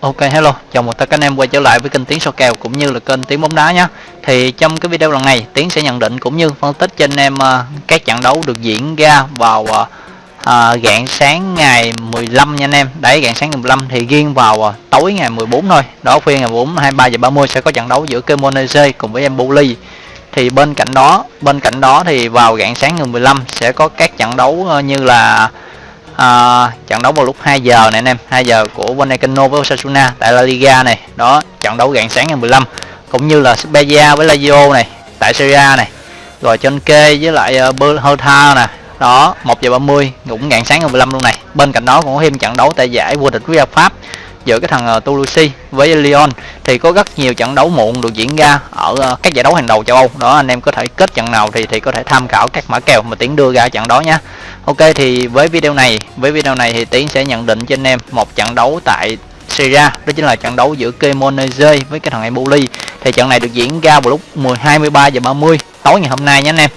Ok hello, chào mừng tất cả anh em quay trở lại với kênh Tiến soi kèo cũng như là kênh Tiến bóng đá nhé. Thì trong cái video lần này Tiến sẽ nhận định cũng như phân tích cho anh em ờ, các trận đấu được diễn ra vào uh, uh, sáng ngày 15 nha anh em. Đấy rạng sáng ngày 15 thì riêng vào ờ, tối ngày 14 thôi. Đó phiên ngày 14 23 giờ 30 sẽ có trận đấu giữa Kemonese cùng với Empoli. Thì bên cạnh đó, bên cạnh đó thì vào rạng sáng ngày 15 sẽ có các trận đấu như là à, trận đấu vào lúc 2 giờ này anh em 2 giờ của Vallecano với Osasuna tại La Liga này. Đó trận đấu rạng sáng ngày 15 cũng như là Spezia với Lazio này tại Serie A này. Rồi trên kê với lại ờ, uh, Hertha nè. Đó 1 giờ 30 cũng rạng sáng ngày 15 luôn này. Bên cạnh đó còn có thêm trận đấu tại giải vô địch quốc gia Pháp giữa cái thằng ờ, Toulouse với Lyon thì có rất nhiều trận đấu muộn được diễn ra ở ờ, các giải đấu hàng đầu châu Âu. Đó, anh em có thể kết trận nào thì thì có thể tham khảo các mã kèo mà tiến đưa ra trận đó nhé Ok, thì với video này, với video này thì tiến sẽ nhận định cho anh em một trận đấu tại Syria đó chính là trận đấu giữa Kemonese với cái thằng Empoli. Thì trận này được diễn ra vào lúc 10 23 giờ 30 tối ngày hôm nay nhé anh em.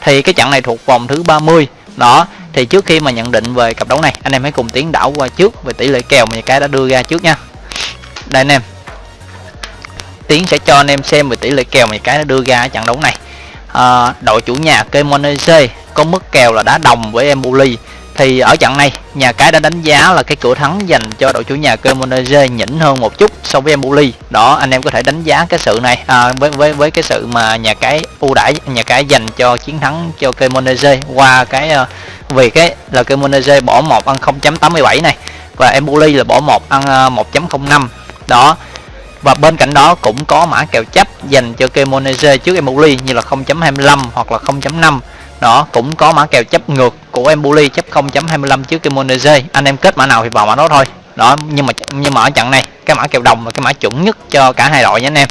Thì cái trận này thuộc vòng thứ 30 đó thì trước khi mà nhận định về cặp đấu này anh em hãy cùng tiến đảo qua trước về tỷ lệ kèo mà cái đã đưa ra trước nha. Đây anh em. Tiến sẽ cho anh em xem về tỷ lệ kèo mà cái đã đưa ra ở trận đấu này. À, đội chủ nhà Kemonese có mức kèo là đá đồng với Empoli thì ở trận này nhà cái đã đánh giá là cái cửa thắng dành cho đội chủ nhà Cremonese nhỉnh hơn một chút so với Empoli. Đó anh em có thể đánh giá cái sự này à, với với với cái sự mà nhà cái ưu đãi nhà cái dành cho chiến thắng cho Cremonese. Qua cái uh, vì cái là Cremonese bỏ một ăn 0.87 này và Empoli là bỏ một ăn ờ, uh, 1.05 đó và bên cạnh đó cũng có mã kèo chấp dành cho Cremonese trước Empoli như là 0.25 hoặc là 0.5 đó, cũng có mã kèo chấp ngược của Empoli chấp 0.25 trước kimonese anh em kết mã nào thì vào mã đó thôi. Đó, nhưng mà nhưng mà ở trận này, cái mã kèo đồng là cái mã chuẩn nhất cho cả hai đội nha anh em.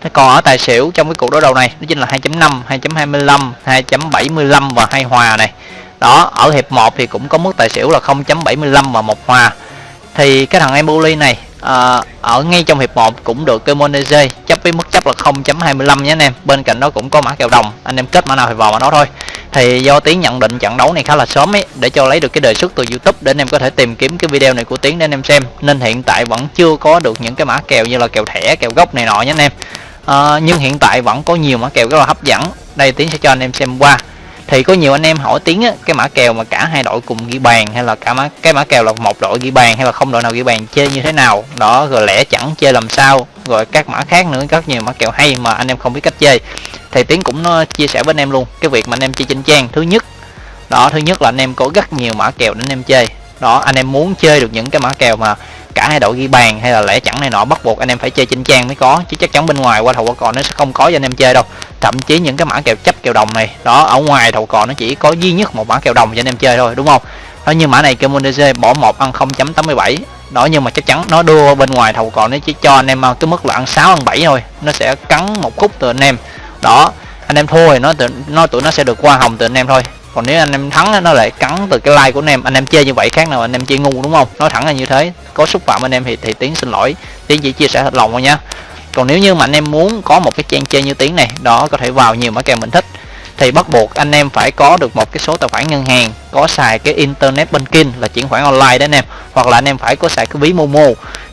Thế còn ở tài xỉu trong cái cuộc đối đầu này, đó chính là 2.5 2.25 2.75 và hai hòa này. Đó, ở hiệp 1 thì cũng có mức tài xỉu là 0.75 và một hòa. Thì cái thằng Empoli này à, ở ngay trong hiệp 1 cũng được Kemonese chấp với mức chấp là 0.25 nhé anh em. Bên cạnh đó cũng có mã kèo đồng. Anh em kết mã nào thì vào mã đó thôi. Thì do tiến nhận định trận đấu này khá là sớm ấy để cho lấy được cái đề xuất từ youtube để anh em có thể tìm kiếm cái video này của tiến để anh em xem. Nên hiện tại vẫn chưa có được những cái mã kèo như là kèo thẻ kèo gốc này nọ nhé anh em. À, nhưng hiện tại vẫn có nhiều mã kèo rất là hấp dẫn. Đây tiến sẽ cho anh em xem qua thì có nhiều anh em hỏi tiếng á, cái mã kèo mà cả hai đội cùng ghi bàn hay là cả mã cái mã kèo là một đội ghi bàn hay là không đội nào ghi bàn chơi như thế nào đó rồi lẽ chẳng chơi làm sao rồi các mã khác nữa rất nhiều mã kèo hay mà anh em không biết cách chơi. Thì tiến cũng nó chia sẻ với anh em luôn cái việc mà anh em chơi trên trang thứ nhất đó thứ nhất là anh em có rất nhiều mã kèo để anh em chơi. Đó anh em muốn chơi được những cái mã kèo mà cả hai đội ghi bàn hay là lẽ chẳng này nọ, bắt buộc anh em phải chơi trên trang mới có. Chứ chắc chắn bên ngoài qua thầu qua cò nó sẽ không có cho anh em chơi đâu. Thậm chí những cái mã kèo chấp kèo đồng này, đó, ở ngoài thầu cò nó chỉ có duy nhất một mã kèo đồng cho anh em chơi thôi, đúng không? Đó như mã này Kemonese bỏ một ăn 0.87 đó, nhưng mà chắc chắn nó đưa bên ngoài thầu cò nó chỉ cho anh em à, cái mức là ăn 6 ăn 7 thôi. Nó sẽ cắn một khúc từ anh em. Đó, anh em thua thì nó nó tụi nó sẽ được qua hồng từ anh em thôi còn nếu anh em thắng nó lại cắn từ cái like của anh em. Anh em chơi như vậy khác nào anh em chơi ngu, đúng không? Nói thẳng là như thế. Có xúc phạm anh em thì thì tiến xin lỗi. Tiến chỉ chia sẻ thật lòng thôi nha. Còn nếu như mà anh em muốn có một cái trang chơi như tiến này, đó, có thể vào nhiều mã kèo mình thích. Thì bắt buộc anh em phải có được một cái số tài khoản ngân hàng, có xài cái internet banking là chuyển khoản online đấy anh em, hoặc là anh em phải có xài cái ví momo.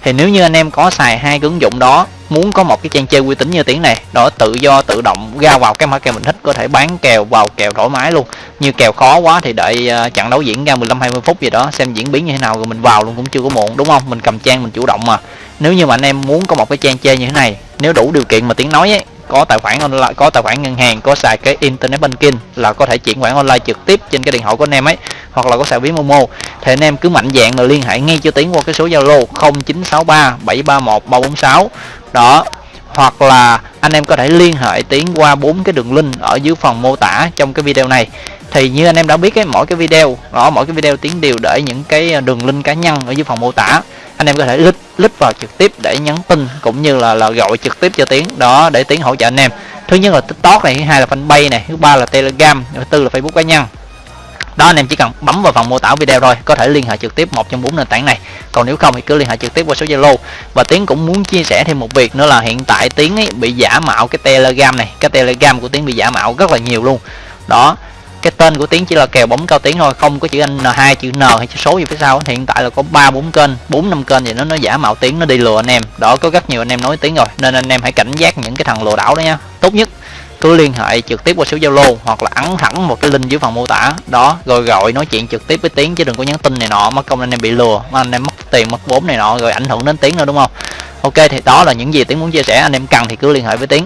Thì nếu như anh em có xài hai cái ứng dụng đó muốn có một cái trang chơi uy tín như tiếng này đó tự do tự động ra vào cái mã kèo mình thích có thể bán kèo vào kèo thoải mái luôn. Như kèo khó quá thì đợi uh, trận đấu diễn ra 15 20 phút gì đó xem diễn biến như thế nào rồi mình vào luôn cũng chưa có muộn đúng không? Mình cầm trang mình chủ động mà. Nếu như mà anh em muốn có một cái trang chơi như thế này nếu đủ điều kiện mà tiếng nói ấy có tài khoản online, có tài khoản ngân hàng, có xài cái internet banking là có thể chuyển khoản online trực tiếp trên cái điện thoại của anh em ấy, hoặc là có xài ví momo. Thì anh em cứ mạnh dạng là liên hệ ngay cho tiến qua cái số zalo 0963 731 346 đó, hoặc là anh em có thể liên hệ tiến qua bốn cái đường link ở dưới phần mô tả trong cái video này. Thì như anh em đã biết cái mỗi cái video, đó, mỗi cái video tiến đều để những cái đường link cá nhân ở dưới phần mô tả. Anh em có thể click click vào trực tiếp để nhắn tin cũng như là là gọi trực tiếp cho tiến. Đó, để tiến hỗ trợ anh em. Thứ nhất là tiktok này, thứ hai là fanpage này, thứ ba là telegram, thứ tư là facebook cá nhân. Đó, anh em chỉ cần bấm vào phần mô tả video rồi có thể liên hệ trực tiếp một trong bốn nền tảng này. Còn nếu không thì cứ liên hệ trực tiếp qua số zalo. Và tiến cũng muốn chia sẻ thêm một việc nữa là hiện tại tiến ấy bị giả mạo cái telegram này. Cái telegram của tiến bị giả mạo rất là nhiều luôn. Đó cái tên của tiến chỉ là kèo bóng cao tiến thôi, không có chữ anh hai, chữ n hay chữ số gì phía sau hiện tại là có ba, bốn kênh, bốn, năm kênh thì nó nó giả mạo tiếng nó đi lừa anh em. Đó, có rất nhiều anh em nói tiếng rồi, nên anh em hãy cảnh giác những cái thằng lừa đảo đó nha. Tốt nhất, cứ liên hệ trực tiếp qua số zalo hoặc là ấn thẳng một cái link dưới phần mô tả. Đó, rồi gọi nói chuyện trực tiếp với tiếng chứ đừng có nhắn tin này nọ, mất công anh em bị lừa mà anh em mất tiền, mất vốn này nọ, rồi ảnh hưởng đến tiếng nữa, đúng không? Ok, thì đó là những gì tiếng muốn chia sẻ, anh em cần thì cứ liên hệ với tiếng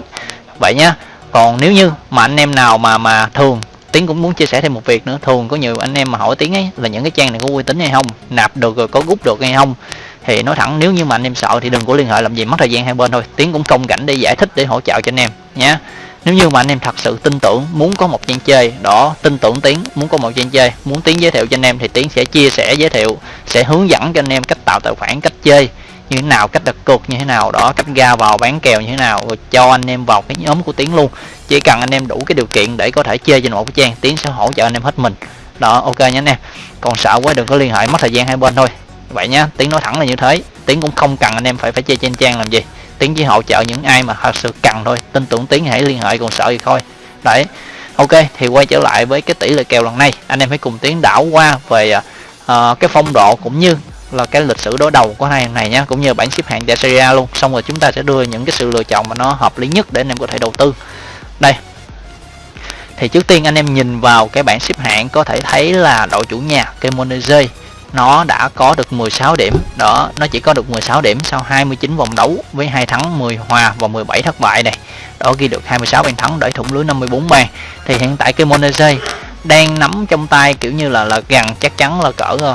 vậy nhá, còn nếu như mà anh em nào mà mà thường tiến cũng muốn chia sẻ thêm một việc nữa. Thường có nhiều anh em mà hỏi tiếng ấy là những cái trang này có uy tín hay không, nạp được rồi có rút được hay không. Thì nói thẳng, nếu như mà anh em sợ thì đừng có liên hệ, làm gì mất thời gian hai bên thôi. Tiến cũng không cảnh để giải thích, để hỗ trợ cho anh em nhé nếu như mà anh em thật sự tin tưởng, muốn có một trang chơi đó, tin tưởng tiến, muốn có một trang chơi, muốn tiến giới thiệu cho anh em thì tiến sẽ chia sẻ, giới thiệu, sẽ hướng dẫn cho anh em cách tạo tài khoản, cách chơi như thế nào cách đặt cược như thế nào đó cách ra vào bán kèo như thế nào rồi cho anh em vào cái nhóm của tiến luôn. Chỉ cần anh em đủ cái điều kiện để có thể chơi trên một cái trang tiến sẽ hỗ trợ anh em hết mình. Đó ok nhé anh em. Còn sợ quá đừng có liên hệ mất thời gian hai bên thôi. Vậy nhá tiến nói thẳng là như thế. Tiến cũng không cần anh em phải phải chơi trên trang làm gì. Tiến chỉ hỗ trợ những ai mà thật sự cần thôi. Tin tưởng tiến hãy liên hệ còn sợ gì thôi. Đấy ok thì quay trở lại với cái tỷ lệ kèo lần này. Anh em hãy cùng tiến đảo qua về uh, cái phong độ cũng như là cái lịch sử đối đầu của hai này nhé cũng như bảng xếp hạng giải Serie A luôn. Xong rồi chúng ta sẽ đưa những cái sự lựa chọn mà nó hợp lý nhất để anh em có thể đầu tư. Đây. Thì trước tiên anh em nhìn vào cái bảng xếp hạng có thể thấy là đội chủ nhà Cremonese. Nó đã có được 16 điểm. Đó, nó chỉ có được 16 điểm sau 29 vòng đấu với hai thắng 10 hòa và 17 thất bại này. Đó, ghi được 26 bàn thắng để thủng lưới 54 bàn. Thì hiện tại Cremonese đang nắm trong tay kiểu như là là gần chắc chắn là cỡ ờ,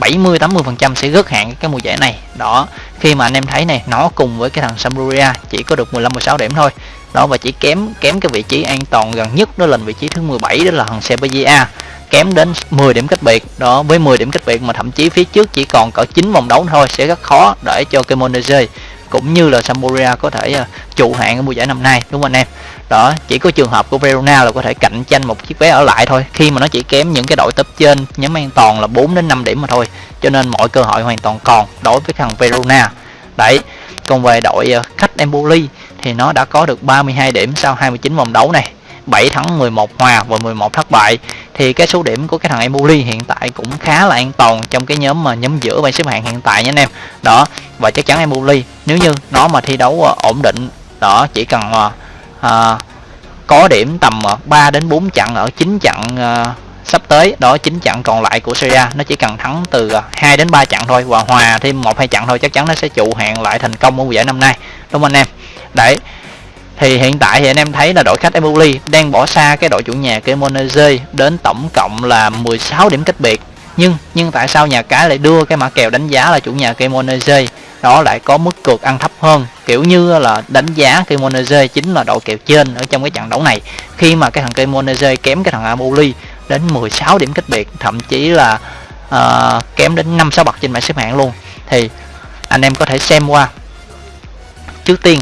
70 80 phần trăm sẽ rớt hạn cái mùa giải này. Đó, khi mà anh em thấy này, nó cùng với cái thằng Sampdoria chỉ có được 15 16 điểm thôi. Đó, và chỉ kém kém cái vị trí an toàn gần nhất, đó là vị trí thứ 17 đó là thằng Sevilla kém đến 10 điểm cách biệt. Đó, với 10 điểm cách biệt mà thậm chí phía trước chỉ còn cỡ 9 vòng đấu thôi, sẽ rất khó để cho Cremonese cũng như là Sampdoria có thể uh, trụ hạng ở mùa giải năm nay đúng không anh em? Đó chỉ có trường hợp của Verona là có thể cạnh tranh một chiếc vé ở lại thôi. Khi mà nó chỉ kém những cái đội top trên nhóm an toàn là 4 đến 5 điểm mà thôi. Cho nên mọi cơ hội hoàn toàn còn đối với thằng Verona. Đấy còn về đội uh, khách Empoli thì nó đã có được 32 điểm sau 29 vòng đấu này. 7 thắng 11 hòa và 11 thất bại thì cái số điểm của cái thằng Emuli hiện tại cũng khá là an toàn trong cái nhóm mà nhóm giữa bảng xếp hạng hiện tại nha anh em. Đó và chắc chắn Emuli nếu như nó mà thi đấu à, ổn định đó chỉ cần à, à có điểm tầm à, 3 đến 4 trận ở 9 trận à, sắp tới đó 9 trận còn lại của Syria nó chỉ cần thắng từ 2 đến 3 trận thôi và hòa thêm một hai trận thôi chắc chắn nó sẽ trụ hạng lại thành công ở giải năm nay. Đúng không anh em? Đấy thì hiện tại thì anh em thấy là đội khách Empoli đang bỏ xa cái đội chủ nhà Cremonese đến tổng cộng là 16 điểm cách biệt. Nhưng nhưng tại sao nhà cái lại đưa cái mã kèo đánh giá là chủ nhà Cremonese? Đó lại có mức cược ăn thấp hơn kiểu như là đánh giá Cremonese chính là đội kèo trên ở trong cái trận đấu này. Khi mà cái thằng Cremonese kém cái thằng Empoli đến 16 điểm cách biệt thậm chí là uh, kém đến 5 6 bậc trên bảng xếp hạng luôn. Thì anh em có thể xem qua. Trước tiên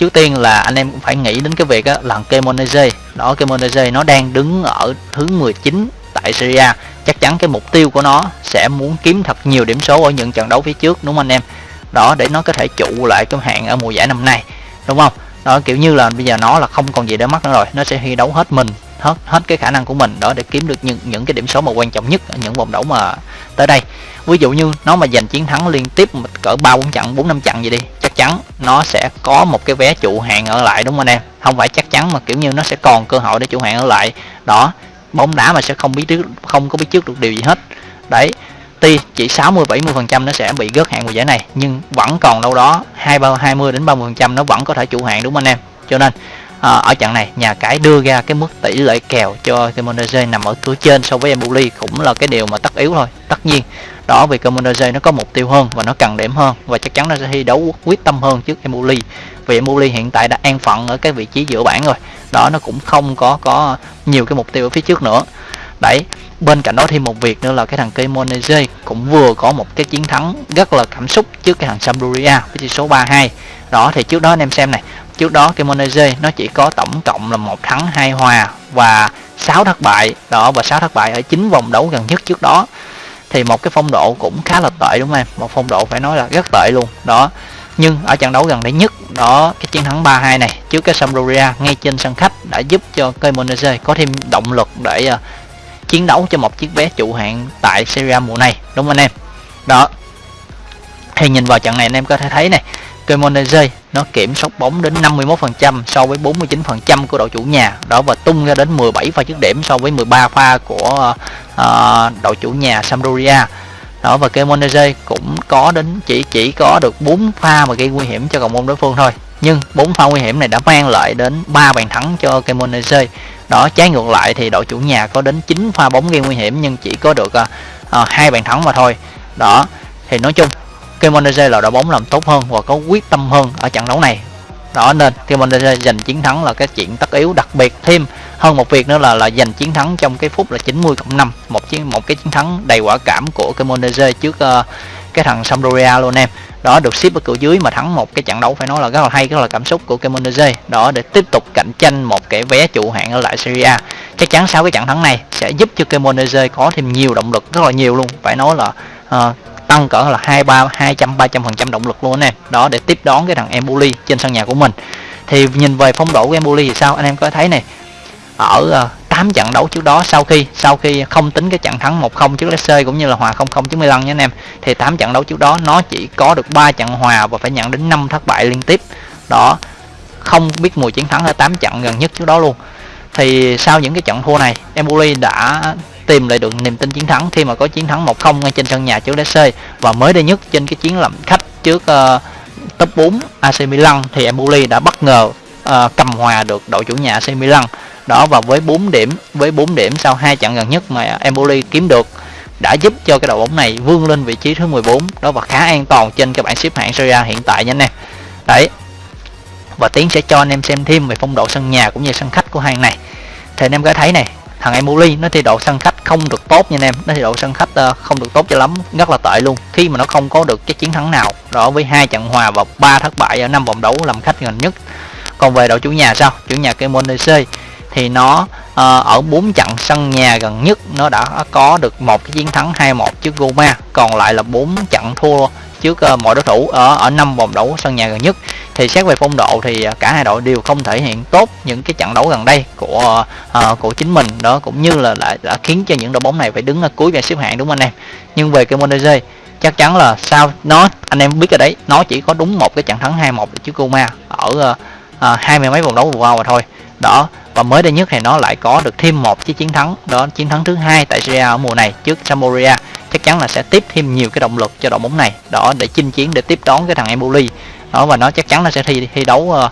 trước tiên là anh em cũng phải nghĩ đến cái việc đó là Kemonese đó Kemonese nó đang đứng ở thứ 19 tại Syria chắc chắn cái mục tiêu của nó sẽ muốn kiếm thật nhiều điểm số ở những trận đấu phía trước, đúng không anh em? Đó, để nó có thể trụ lại cái hạng ở mùa giải năm nay, đúng không? Đó, kiểu như là bây giờ nó là không còn gì để mất nữa rồi. Nó sẽ thi đấu hết mình, hết hết cái khả năng của mình. Đó, để kiếm được những những cái điểm số mà quan trọng nhất ở những vòng đấu mà tới đây. Ví dụ như nó mà giành chiến thắng liên tiếp cỡ ba bốn trận, bốn năm trận gì đi chắn nó sẽ có một cái vé trụ hạng ở lại đúng không anh em? Không phải chắc chắn mà kiểu như nó sẽ còn cơ hội để trụ hạng ở lại. Đó bóng đá mà sẽ không biết trước không có biết trước được điều gì hết. Đấy tuy chỉ 60 70 phần trăm nó sẽ bị gớt hạng mùa giải này nhưng vẫn còn đâu đó hai ba 20 đến 30 phần trăm nó vẫn có thể trụ hạng đúng không anh em? Cho nên à, ở trận này nhà cái đưa ra cái mức tỷ lệ kèo cho Cremonese nằm ở cửa trên so với Empoli cũng là cái điều mà tất yếu thôi. Tất nhiên đó, vì Cremonese nó có mục tiêu hơn và nó cần điểm hơn. Và chắc chắn nó sẽ thi đấu quyết tâm hơn trước Emuli. Vì Emuli hiện tại đã an phận ở cái vị trí giữa bảng rồi. Đó, nó cũng không có có nhiều cái mục tiêu ở phía trước nữa. Đấy, bên cạnh đó thêm một việc nữa là cái thằng Cremonese cũng vừa có một cái chiến thắng rất là cảm xúc trước cái thằng Sampdoria, với chỉ số 32 đó, thì trước đó anh em xem này, trước đó Cremonese nó chỉ có tổng cộng là một thắng hai hòa và 6 thất bại. Đó, và 6 thất bại ở chín vòng đấu gần nhất trước đó thì một cái phong độ cũng khá là tệ đúng không em? Một phong độ phải nói là rất tệ luôn. Đó. Nhưng ở trận đấu gần đây nhất đó cái chiến thắng 3-2 này trước cái Sampdoria ngay trên sân khách đã giúp cho Cremonese có thêm động lực để uh, chiến đấu cho một chiếc vé trụ hạng tại Serie A mùa này đúng không anh em? Đó. Thì nhìn vào trận này anh em có thể thấy này Cremonese nó kiểm soát bóng đến 51% so với 49% của đội chủ nhà. Đó và tung ra đến 17 pha dứt điểm so với 13 pha của uh, đội chủ nhà Sampdoria. Đó và Cremonese cũng có đến chỉ chỉ có được 4 pha mà gây nguy hiểm cho cầu môn đối phương thôi. Nhưng 4 pha nguy hiểm này đã mang lại đến 3 bàn thắng cho Cremonese đó trái ngược lại thì đội chủ nhà có đến 9 pha bóng gây nguy hiểm nhưng chỉ có được uh, bàn thắng mà thôi. Đó thì nói chung Kemonese là đội bóng làm tốt hơn và có quyết tâm hơn ở trận đấu này. Đó nên Kemonese giành chiến thắng là cái chuyện tất yếu đặc biệt thêm hơn một việc nữa là là giành chiến thắng trong cái phút là 90 cộng 5 một chiến một cái chiến thắng đầy quả cảm của Kemonese trước uh, cái thằng Sampdoria luôn em. Đó được ship ở cửa dưới mà thắng một cái trận đấu phải nói là rất là hay rất là cảm xúc của Cremonese đó để tiếp tục cạnh tranh một cái vé trụ hạng ở lại Serie A. Chắc chắn sau cái trận thắng này sẽ giúp cho Cremonese có thêm nhiều động lực rất là nhiều luôn. Phải nói là uh, tăng cỡ là hai ba, hai trăm, ba trăm phần trăm động lực luôn anh em đó, để tiếp đón cái thằng Emboli trên sân nhà của mình. Thì nhìn về phong độ của Emboli thì sao? Anh em có thấy này ở ờ, 8 trận đấu trước đó sau khi sau khi không tính cái trận thắng 1-0 trước Leicester cũng như là hòa 0-0 trước Milan nha anh em, thì 8 trận đấu trước đó nó chỉ có được 3 trận hòa và phải nhận đến 5 thất bại liên tiếp. Đó, không biết mùi chiến thắng ở 8 trận gần nhất trước đó luôn. Thì sau những cái trận thua này Empoli đã tìm lại được niềm tin chiến thắng khi mà có chiến thắng 1-0 ngay trên sân nhà trước DC và mới đây nhất trên cái chiến làm khách trước uh, top 4 AC Milan thì Empoli đã bất ngờ uh, cầm hòa được đội chủ nhà AC Milan. Đó và với 4 điểm với 4 điểm sau hai trận gần nhất mà Empoli kiếm được đã giúp cho cái đội bóng này vươn lên vị trí thứ 14 đó và khá an toàn trên cái bảng xếp hạng Serie A hiện tại nha anh em. Đấy. Và tiến sẽ cho anh em xem thêm về phong độ sân nhà cũng như sân khách của hai này. Thì anh em có thấy này thằng Emoli nó thi độ sân khách không được tốt nha anh em. Nó thi độ sân khách ờ, không được tốt cho lắm rất là tệ luôn. Khi mà nó không có được cái chiến thắng nào đó với hai trận hòa và ba thất bại ở năm vòng đấu làm khách gần nhất. Còn về đội chủ nhà sao? Chủ nhà Cremonese thì nó uh, ở bốn trận sân nhà gần nhất nó đã có được một cái chiến thắng 2-1 trước Roma còn lại là bốn trận thua trước uh, mọi đối thủ ở ở năm vòng đấu sân nhà gần nhất. Thì xét về phong độ thì ờ, cả hai đội đều không thể hiện tốt những cái trận đấu gần đây của uh, của chính mình đó cũng như là đã, đã khiến cho những đội bóng này phải đứng ở cuối bảng xếp hạng đúng không anh em? Nhưng về cái Monterrey chắc chắn là sao nó anh em biết rồi đấy nó chỉ có đúng một cái trận thắng 2-1 trước Roma ở hai uh, mươi mấy vòng đấu vừa qua mà thôi. Đó và mới đây nhất thì nó lại có được thêm một chiếc chiến thắng đó chiến thắng thứ hai tại Serie A ở mùa này trước Sampdoria chắc chắn là sẽ tiếp thêm nhiều cái động lực cho đội bóng này. Đó để chinh chiến để tiếp đón cái thằng Empoli. Đó và nó chắc chắn nó sẽ thi thi đấu uh,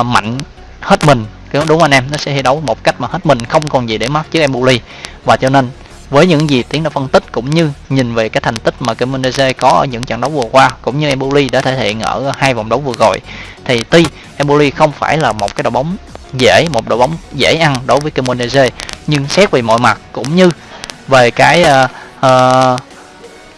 uh, mạnh hết mình. Đúng anh em nó sẽ thi đấu một cách mà hết mình không còn gì để mất chứ Empoli. Và cho nên với những gì tiến đã phân tích cũng như nhìn về cái thành tích mà Cremonese có ở những trận đấu vừa qua cũng như Empoli đã thể hiện ở hai vòng đấu vừa rồi thì tuy Empoli không phải là một cái đội bóng dễ một đội bóng dễ ăn đối với Cremonese nhưng xét về mọi mặt cũng như về cái uh, uh,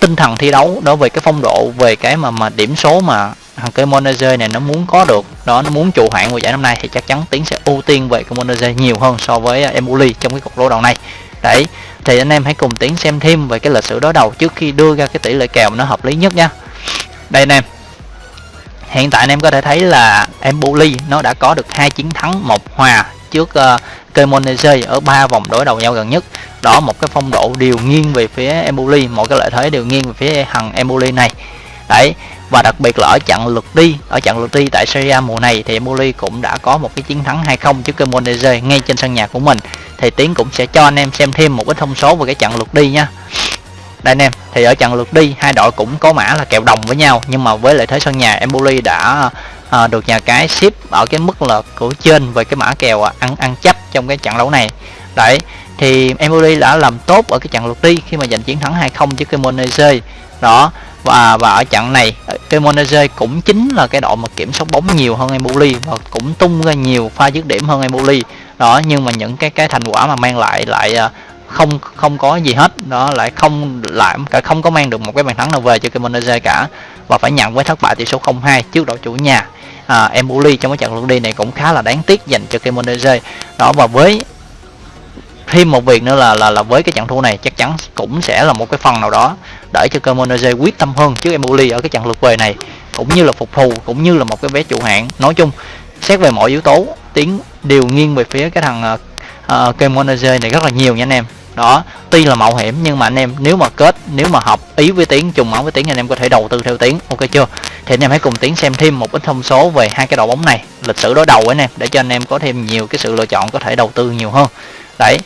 tinh thần thi đấu đối với cái phong độ về cái mà mà điểm số mà thằng Cremonese này nó muốn có được đó nó muốn trụ hạng của giải năm nay thì chắc chắn tiến sẽ ưu tiên về Cremonese nhiều hơn so với à, Emuli trong cái cuộc đối đầu này. Đấy thì anh em hãy cùng tiến xem thêm về cái lịch sử đối đầu trước khi đưa ra cái tỷ lệ kèo nó hợp lý nhất nha. Đây anh em hiện tại anh em có thể thấy là Emuli nó đã có được hai chiến thắng một hòa trước ờ, uh, Kemonese ở ba vòng đối đầu nhau gần nhất đó một cái phong độ đều nghiêng về phía Empoli mọi cái lợi thế đều nghiêng về phía thằng Empoli này. Đấy và đặc biệt là ở trận lượt đi ở trận lượt đi tại Serie A mùa này thì Empoli cũng đã có một cái chiến thắng 2-0 trước Cremonese ngay trên sân nhà của mình. Thì Tiến cũng sẽ cho anh em xem thêm một cái thông số về cái trận lượt đi nha. Đây anh em thì ở trận lượt đi hai đội cũng có mã là kèo đồng với nhau nhưng mà với lợi thế sân nhà Empoli đã à, được nhà cái ship ở cái mức là của trên về cái mã kèo ăn ăn chấp trong cái trận đấu này. Đấy thì Empoli đã làm tốt ở cái trận lượt đi khi mà giành chiến thắng 2-0 trước Cremonese. Đó và và ở trận này Cremonese cũng chính là cái đội mà kiểm soát bóng nhiều hơn Empoli và cũng tung ra nhiều pha dứt điểm hơn Empoli đó nhưng mà những cái cái thành quả mà mang lại lại à, không không có gì hết. Đó lại không lại cả không có mang được một cái bàn thắng nào về cho Cremonese cả. Và phải nhận với thất bại tỷ số 0-2 trước đội chủ nhà. À, Empoli trong cái trận lượt đi này cũng khá là đáng tiếc dành cho Cremonese. Đó và với thêm một việc nữa là là là với cái trận thua này chắc chắn cũng sẽ là một cái phần nào đó để cho Cremonese quyết tâm hơn trước Empoli ở cái trận lượt về này cũng như là phục thù cũng như là một cái vé trụ hạng. Nói chung xét về mọi yếu tố tiến đều nghiêng về phía cái thằng uh, này rất là nhiều nha anh em. Đó tuy là mạo hiểm nhưng mà anh em nếu mà kết nếu mà hợp ý với tiếng trùng máu với tiếng anh em có thể đầu tư theo tiếng. Ok chưa? Thì anh em hãy cùng tiến xem thêm một ít thông số về hai cái đội bóng này lịch sử đối đầu anh em để cho anh em có thêm nhiều cái sự lựa chọn có thể đầu tư nhiều hơn đấy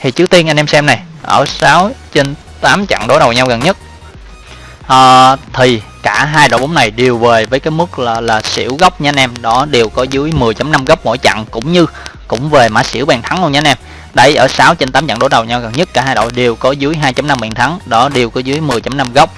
thì trước tiên anh em xem này ở 6 trên 8 trận đối đầu nhau gần nhất. À, thì cả hai đội bóng này đều về với cái mức là là xỉu góc nha anh em. Đó đều có dưới 10.5 góc mỗi trận cũng như cũng về mã xỉu bàn thắng luôn nha anh em. Đấy ở 6 trên 8 trận đối đầu nhau gần nhất cả hai đội đều có dưới 2.5 bàn thắng. Đó đều có dưới 10.5 góc.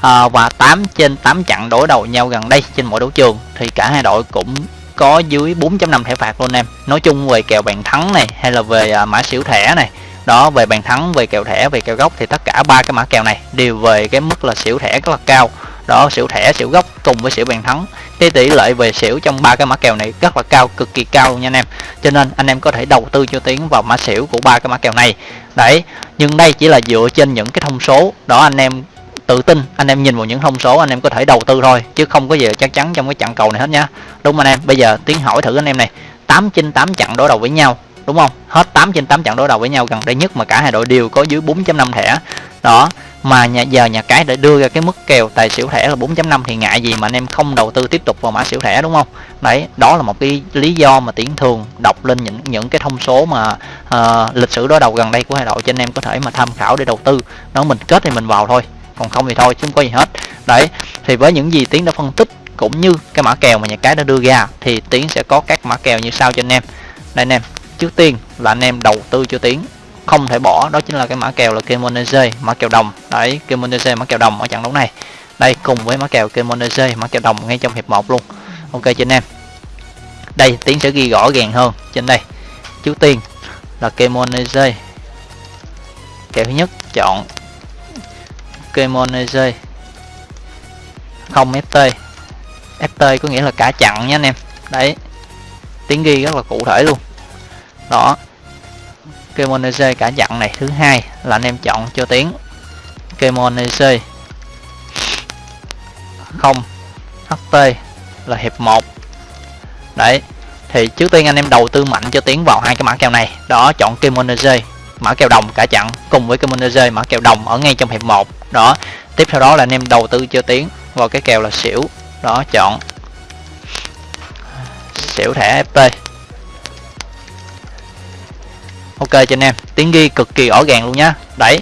À, và 8 trên 8 trận đối đầu nhau gần đây trên mỗi đấu trường thì cả hai đội cũng có dưới 4.5 thẻ phạt luôn em. Nói chung về kèo bàn thắng này, hay là về à, mã xỉu thẻ này. Đó, về bàn thắng, về kèo thẻ, về kèo gốc thì tất cả ba cái mã kèo này đều về cái mức là xỉu thẻ rất là cao. Đó, xỉu thẻ, xỉu gốc cùng với xỉu bàn thắng. Cái tỷ lệ về xỉu trong ba cái mã kèo này rất là cao, cực kỳ cao nha anh em. Cho nên anh em có thể đầu tư cho tiến vào mã xỉu của ba cái mã kèo này. Đấy, nhưng đây chỉ là dựa trên những cái thông số. Đó, anh em tự tin anh em nhìn vào những thông số anh em có thể đầu tư thôi chứ không có gì chắc chắn trong cái trận cầu này hết nhá đúng anh em? Bây giờ tiến hỏi thử anh em này 8 trên 8 trận đối đầu với nhau đúng không? Hết 8 trên 8 trận đối đầu với nhau gần đây nhất mà cả hai đội đều có dưới 4.5 thẻ. Đó mà nhà giờ nhà cái để đưa ra cái mức kèo tài xỉu thẻ là 4.5 thì ngại gì mà anh em không đầu tư tiếp tục vào mã xỉu thẻ đúng không? Đấy đó là một cái lý do mà tiến thường đọc lên những những cái thông số mà uh, lịch sử đối đầu gần đây của hai đội cho anh em có thể mà tham khảo để đầu tư. Nó mình kết thì mình vào thôi còn không thì thôi, chứ không có gì hết. Đấy, thì với những gì tiến đã phân tích, cũng như cái mã kèo mà nhà cái đã đưa ra, thì tiến sẽ có các mã kèo như sau cho anh em. Đây anh em, trước tiên là anh em đầu tư cho tiến. Không thể bỏ, đó chính là cái mã kèo là Kemonese mã kèo đồng. Đấy Kemonese mã kèo đồng ở trận đấu này. Đây, cùng với mã kèo Kemonese mã kèo đồng ngay trong hiệp 1 luôn. Ok cho anh em. Đây, tiến sẽ ghi rõ ràng hơn trên đây. Trước tiên là Kemonese kèo thứ nhất, chọn Kemonese không FT FT có nghĩa là cả chặn nha anh em. Đấy. Tiếng ghi rất là cụ thể luôn. Đó. Kemonese cả chặn này. Thứ hai là anh em chọn cho tiếng. Kemonese không. HT là hiệp 1 đấy. Thì trước tiên anh em đầu tư mạnh cho tiến vào hai cái mã kèo này. Đó, chọn Kemonese mã kèo đồng cả chặn cùng với Kemonese mã kèo đồng ở ngay trong hiệp 1 đó. Tiếp theo đó là anh em đầu tư cho tiến vào cái kèo là xỉu. Đó, chọn. Xỉu thẻ FP ok cho anh em. Tiến ghi cực kỳ rõ ràng luôn nhá. Đấy.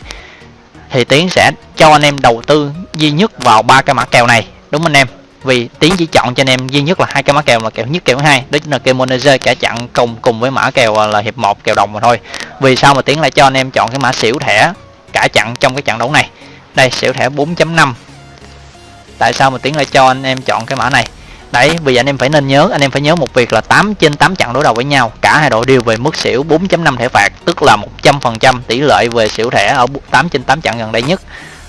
Thì tiến sẽ cho anh em đầu tư duy nhất vào ba cái mã kèo này. Đúng anh em? Vì tiến chỉ chọn cho anh em duy nhất là hai cái mã kèo là kèo nhất, kèo hai. Đó chính là kèo manager cả chặn cùng cùng với mã kèo à, là hiệp 1 kèo đồng mà thôi. Vì sao mà tiến lại cho anh em chọn cái mã xỉu thẻ cả chặn trong cái trận đấu này? Đây xỉu thẻ 4.5 tại sao mà tiến lại cho anh em chọn cái mã này? Đấy vì anh em phải nên nhớ anh em phải nhớ một việc là 8 trên 8 trận đối đầu với nhau cả hai đội đều về mức xỉu 4.5 thẻ phạt tức là 100% tỷ lệ về xỉu thẻ ở 8 trên 8 trận gần đây nhất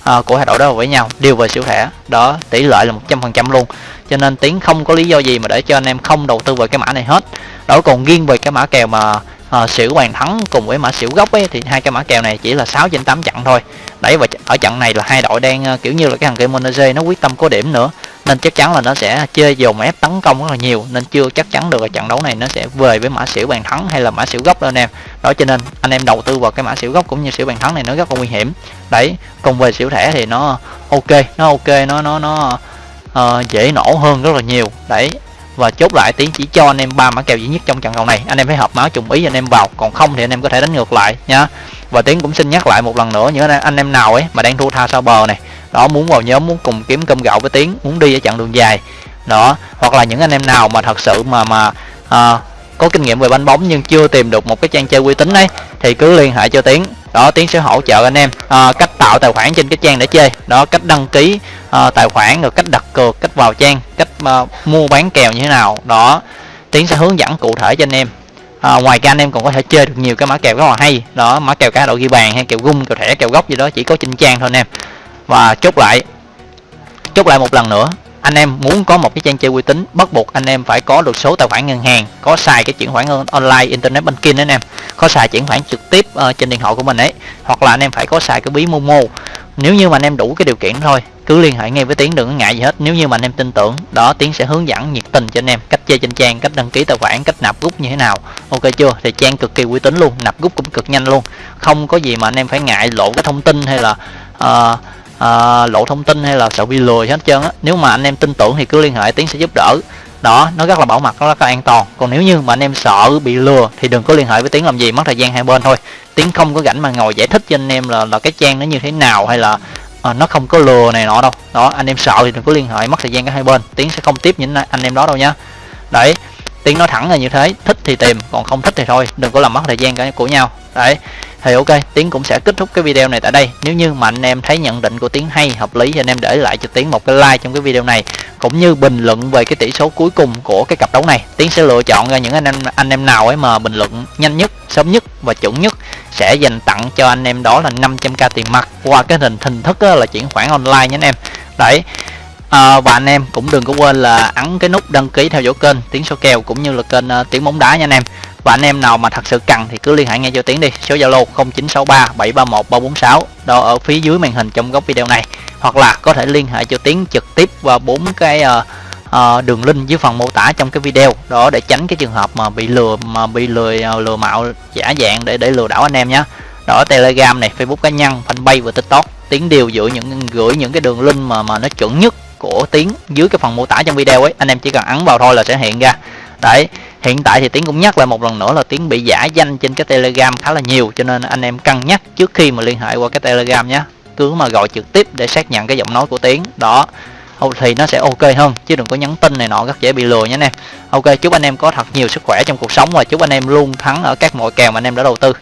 à, của hai đội đối đầu với nhau đều về xỉu thẻ. Đó tỷ lệ là 100% luôn. Cho nên tiến không có lý do gì mà để cho anh em không đầu tư vào cái mã này hết. Đó còn riêng về cái mã kèo mà à, xỉu bàn thắng cùng với mã xỉu gốc ấy thì hai cái mã kèo này chỉ là 6 trên 8 trận thôi. Đấy và ở trận này là hai đội đang ờ, kiểu như là cái thằng game Monaze nó quyết tâm có điểm nữa. Nên chắc chắn là nó sẽ chơi dồn ép tấn công rất là nhiều. Nên chưa chắc chắn được là trận đấu này nó sẽ về với mã xỉu bàn thắng hay là mã xỉu gốc đâu anh em. Đó cho nên anh em đầu tư vào cái mã xỉu gốc cũng như xỉu bàn thắng này nó rất là nguy hiểm. Đấy còn về xỉu thẻ thì nó ok nó ok nó nó nó uh, dễ nổ hơn rất là nhiều. Đấy và chốt lại tiến chỉ cho anh em ba mã kèo duy nhất trong trận cầu này. Anh em phải hợp máu trùng ý anh em vào còn không thì anh em có thể đánh ngược lại nha. Và tiến cũng xin nhắc lại một lần nữa những anh em nào ấy mà đang thua tha sau bờ này đó muốn vào nhóm muốn cùng kiếm cơm gạo với tiến muốn đi ở chặng đường dài đó. Hoặc là những anh em nào mà thật sự mà mà à, có kinh nghiệm về banh bóng nhưng chưa tìm được một cái trang chơi uy tín ấy thì cứ liên hệ cho tiến đó tiến sẽ hỗ trợ anh em à, cách tạo tài khoản trên cái trang để chơi. Đó cách đăng ký à, tài khoản rồi cách đặt cược cách vào trang cách à, mua bán kèo như thế nào. Đó tiến sẽ hướng dẫn cụ thể cho anh em. À, ngoài ra anh em còn có thể chơi được nhiều cái mã kèo rất là hay. Đó mã kèo cá độ ghi bàn hay kèo gung kèo thẻ kèo góc gì đó chỉ có trên trang thôi anh em. Và chốt lại chốt lại một lần nữa anh em muốn có một cái trang chơi uy tín bắt buộc anh em phải có được số tài khoản ngân hàng có xài cái chuyển khoản online internet banking anh em. Có xài chuyển khoản trực tiếp uh, trên điện thoại của mình ấy hoặc là anh em phải có xài cái ví momo. Nếu như mà anh em đủ cái điều kiện thôi cứ liên hệ ngay với tiến đừng có ngại gì hết. Nếu như mà anh em tin tưởng đó tiến sẽ hướng dẫn nhiệt tình cho anh em cách chơi trên trang cách đăng ký tài khoản cách nạp rút như thế nào. Ok chưa? Thì trang cực kỳ uy tín luôn nạp rút cũng cực nhanh luôn. Không có gì mà anh em phải ngại lộ cái thông tin hay là uh, à, lộ thông tin hay là sợ bị lừa hết trơn á. Nếu mà anh em tin tưởng thì cứ liên hệ tiến sẽ giúp đỡ. Đó nó rất là bảo mật nó rất là an toàn. Còn nếu như mà anh em sợ bị lừa thì đừng có liên hệ với tiến làm gì mất thời gian hai bên thôi. Tiến không có rảnh mà ngồi giải thích cho anh em là là cái trang nó như thế nào hay là à, nó không có lừa này nọ đâu. Đó anh em sợ thì đừng có liên hệ mất thời gian cả hai bên. Tiến sẽ không tiếp những anh em đó đâu nhá đấy tiến nói thẳng là như thế thích thì tìm còn không thích thì thôi đừng có làm mất thời gian cả của nhau. Đấy thì ok tiến cũng sẽ kết thúc cái video này tại đây. Nếu như mà anh em thấy nhận định của tiến hay hợp lý thì anh em để lại cho tiến một cái like trong cái video này. Cũng như bình luận về cái tỷ số cuối cùng của cái cặp đấu này. Tiến sẽ lựa chọn ra những anh em anh em nào ấy mà bình luận nhanh nhất sớm nhất và chuẩn nhất. Sẽ dành tặng cho anh em đó là 500k tiền mặt. Qua cái hình hình thức là chuyển khoản online nhé anh em. Đấy à, và anh em cũng đừng có quên là ấn cái nút đăng ký theo dõi kênh tiếng số kèo cũng như là kênh à, uh, tiếng bóng đá nha anh em và anh em nào mà thật sự cần thì cứ liên hệ ngay cho tiến đi. Số zalo 0963 731 346 đó ở phía dưới màn hình trong góc video này. Hoặc là có thể liên hệ cho tiến trực tiếp qua bốn cái uh, uh, đường link dưới phần mô tả trong cái video. Đó để tránh cái trường hợp mà bị lừa mà bị lừa ờ, lừa mạo giả dạng để để lừa đảo anh em nhé đó telegram này facebook cá nhân fanpage và tiktok. Tiến đều gửi những gửi những cái đường link mà mà nó chuẩn nhất của tiến dưới cái phần mô tả trong video ấy. Anh em chỉ cần ấn vào thôi là sẽ hiện ra đấy hiện tại thì tiến cũng nhắc lại một lần nữa là tiến bị giả danh trên cái telegram khá là nhiều, cho nên anh em cân nhắc trước khi mà liên hệ qua cái telegram nhé. Cứ mà gọi trực tiếp để xác nhận cái giọng nói của tiến. Đó thì nó sẽ ok hơn, chứ đừng có nhắn tin này nọ, rất dễ bị lừa nhé anh em ok, chúc anh em có thật nhiều sức khỏe trong cuộc sống và chúc anh em luôn thắng ở các mọi kèo mà anh em đã đầu tư.